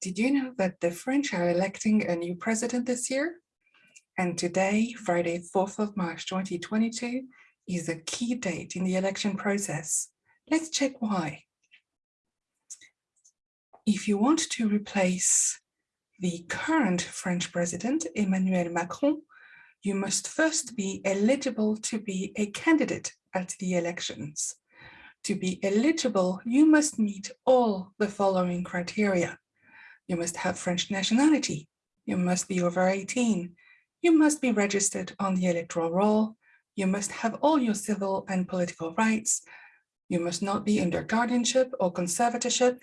Did you know that the French are electing a new president this year? And today, Friday, 4th of March 2022, is a key date in the election process. Let's check why. If you want to replace the current French president, Emmanuel Macron, you must first be eligible to be a candidate at the elections. To be eligible, you must meet all the following criteria. You must have French nationality. You must be over 18. You must be registered on the electoral roll. You must have all your civil and political rights. You must not be under guardianship or conservatorship.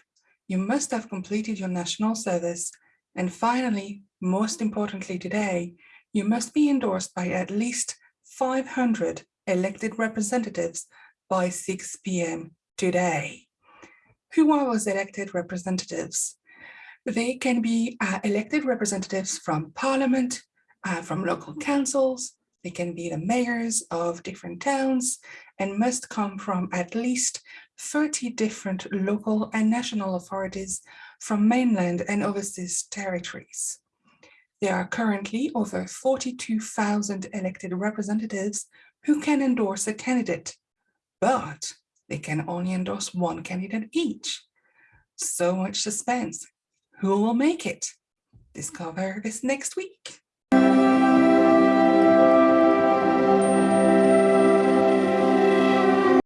You must have completed your national service. And finally, most importantly today, you must be endorsed by at least 500 elected representatives by 6 p.m. today. Who are those elected representatives? They can be uh, elected representatives from parliament, uh, from local councils, they can be the mayors of different towns and must come from at least 30 different local and national authorities from mainland and overseas territories. There are currently over 42,000 elected representatives who can endorse a candidate, but they can only endorse one candidate each. So much suspense. Who will make it? Discover this next week.